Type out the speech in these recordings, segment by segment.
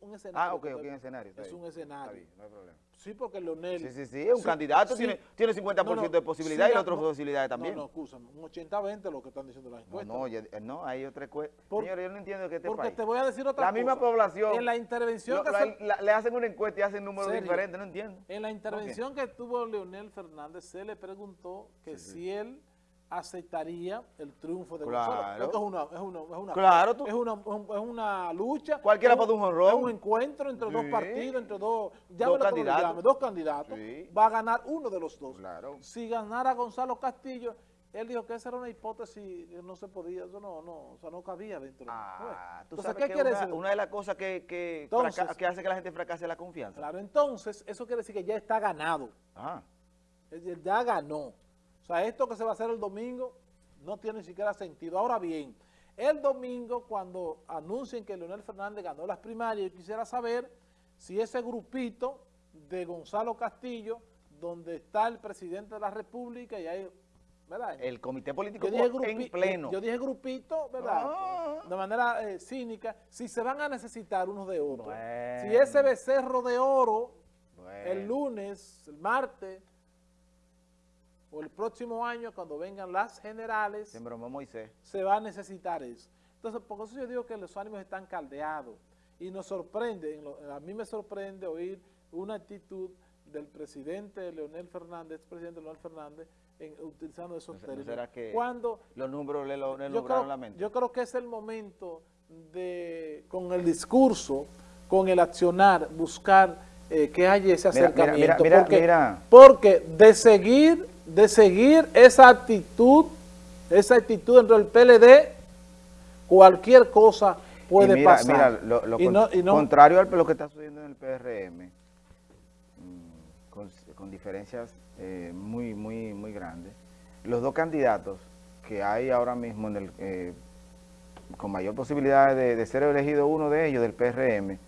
un escenario. Ah, ok, ok, un escenario. Es un escenario. Está bien, no hay problema. Sí, porque Leonel... Sí, sí, sí, es un Sí, candidato, sí. tiene, tiene 50% No, no, de posibilidad sí, y la la- otra no, posibilidades también. No, no, escúchame, un 80-20 lo que están diciendo las encuestas. no, eh, no, hay otra encuesta. Señores, yo no entiendo que este porque país. te voy a decir otra La cosa. misma población. En la intervención lo- que la- se- la- le hacen una encuesta y hacen números Serio. diferentes, no entiendo. En la intervención que tuvo Leonel Fernández, se le preguntó que si él aceptaría el triunfo de Claro. Gonzalo. Porque es una, es una, es una, Claro, tú- es una, es un- es una lucha. Cualquiera puede un jonrón. Es un encuentro entre dos partidos, entre dos, Dos candidatos. llame, dos candidatos. Sí. Va a ganar uno de los dos. Claro. Si ganara Gonzalo Castillo, él dijo que esa era una hipótesis que no se podía, eso no, no, o sea, no cabía dentro. Ah, tú Entonces, sabes ¿qué que quiere una, decir? una de las cosas que, que, Entonces- que hace que la gente fracase es la confianza. Claro, entonces, eso quiere decir que ya está ganado. Ah, ya ganó. O sea, esto que se va a hacer el domingo no tiene ni siquiera sentido. Ahora bien, el domingo cuando anuncien que Leonel Fernández ganó las primarias, yo quisiera saber si ese grupito de Gonzalo Castillo, donde está el presidente de la República y hay, ¿verdad? el comité político Yo dije, en pleno. yo dije grupito, ¿verdad? Ah. De manera eh, cínica, si se van a necesitar unos de. Bueno. Si ese becerro de oro Bueno. el lunes, el martes o el próximo año cuando vengan las generales, Se embromó Moisés. se va a necesitar eso. Entonces, por eso yo digo que los ánimos están caldeados y nos sorprende, a mí me sorprende oír una actitud del presidente Leonel Fernández, presidente Leonel Fernández, en- utilizando esos ¿No no términos. será que Cuando Los números le, lo, le yo creo, la mente. yo creo que es el momento de, con el discurso, con el accionar, buscar eh, que haya ese Mira, mira, acercamiento. mira, porque, mira. porque de seguir, de seguir esa actitud, esa actitud dentro del PLD, cualquier cosa puede y mira, pasar. Mira, lo, lo Y con- no- y no- contrario a lo que está sucediendo en el PRM, mm, con, con diferencias eh, muy, muy, muy grandes, los dos candidatos que hay ahora mismo en el, eh, con mayor posibilidad de, de ser elegido uno de ellos del PRM,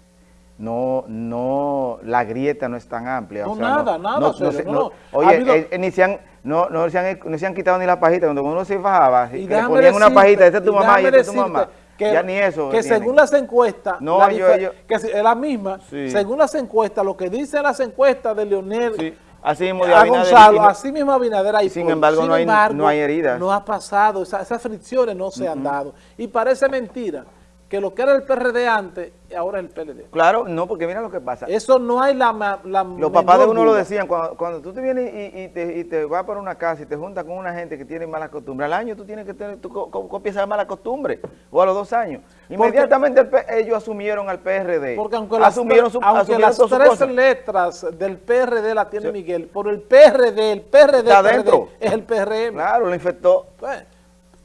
no, no, la grieta no es tan amplia. No, nada, nada, no. Ha Oye, habido- eh, eh, ni se han, no, no, se han, no se han quitado ni la pajita, cuando uno se bajaba, que le ponían una pajita, esa es tu y mamá y esa es tu mamá. que- ya ni eso Que tienen. según las encuestas, No, la yo- dife- yo- que es la misma, Sí. según las encuestas, lo que dicen las encuestas de Leonel Sí, así mismo de a Gonzalo, y no- así mismo Abinader hay sin embargo, no hay- no hay heridas. No ha pasado, esa- esas fricciones no se han dado. Y parece mentira que lo que era el PRD antes, ahora es el PLD. Claro, no, porque mira lo que pasa. Eso no hay la, la Los papás de uno lo decían, cuando, cuando tú te vienes y, y te, y te vas para una casa y te juntas con una gente que tiene malas costumbres, al año tú tienes que tener, tú co- co- copias esa mala costumbre, o a los dos años. Inmediatamente el ellos asumieron al PRD. Porque aunque las, asumieron su, aunque asumieron las tres letras del PRD la tiene Sí. Miguel, por el PRD, el PRD, Está PRD es el PRM. Claro, lo infectó. Pues,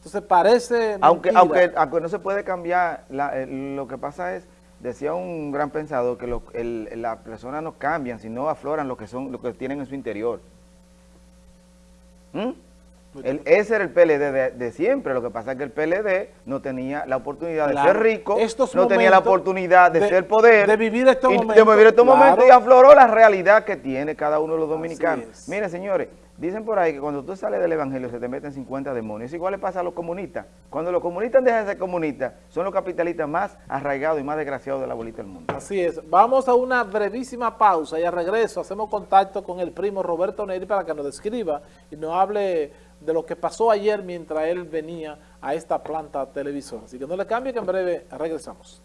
entonces parece Aunque, mentira. aunque, aunque no se puede cambiar, la- eh, lo que pasa es, decía un gran pensador, que las personas no cambian, sino afloran lo que son, lo que tienen en su interior. ¿Mm? El- ese era el PLD de, de siempre, lo que pasa es que el PLD no tenía la oportunidad de ser rico, Estos no tenía la oportunidad de, de- ser poder, de vivir estos y- momentos, de vivir estos claro. momentos y afloró la realidad que tiene cada uno de los dominicanos. es. Miren, señores, dicen por ahí que cuando tú sales del evangelio se te meten 50 demonios. Igual le pasa a los comunistas. Cuando los comunistas dejan de ser comunistas, son los capitalistas más arraigados y más desgraciados de la bolita del mundo. Así es. Vamos a una brevísima pausa y al regreso hacemos contacto con el primo Roberto Neri para que nos describa y nos hable de lo que pasó ayer mientras él venía a esta planta televisora. Así que no le cambie que en breve regresamos.